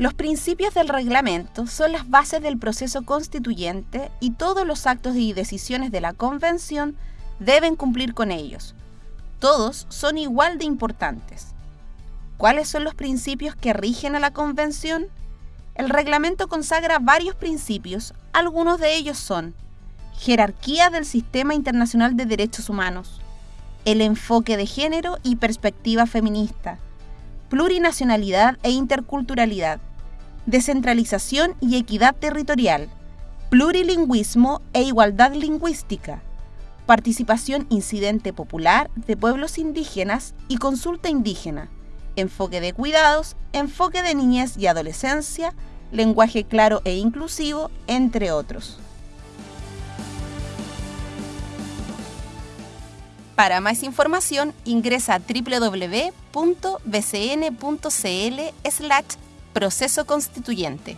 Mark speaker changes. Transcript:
Speaker 1: Los principios del reglamento son las bases del proceso constituyente y todos los actos y decisiones de la Convención deben cumplir con ellos. Todos son igual de importantes. ¿Cuáles son los principios que rigen a la Convención? El reglamento consagra varios principios, algunos de ellos son jerarquía del sistema internacional de derechos humanos, el enfoque de género y perspectiva feminista, plurinacionalidad e interculturalidad, descentralización y equidad territorial, plurilingüismo e igualdad lingüística, participación incidente popular de pueblos indígenas y consulta indígena, enfoque de cuidados, enfoque de niñez y adolescencia, lenguaje claro e inclusivo, entre otros. Para más información ingresa a www.bcn.cl proceso constituyente.